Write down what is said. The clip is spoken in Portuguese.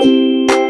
Música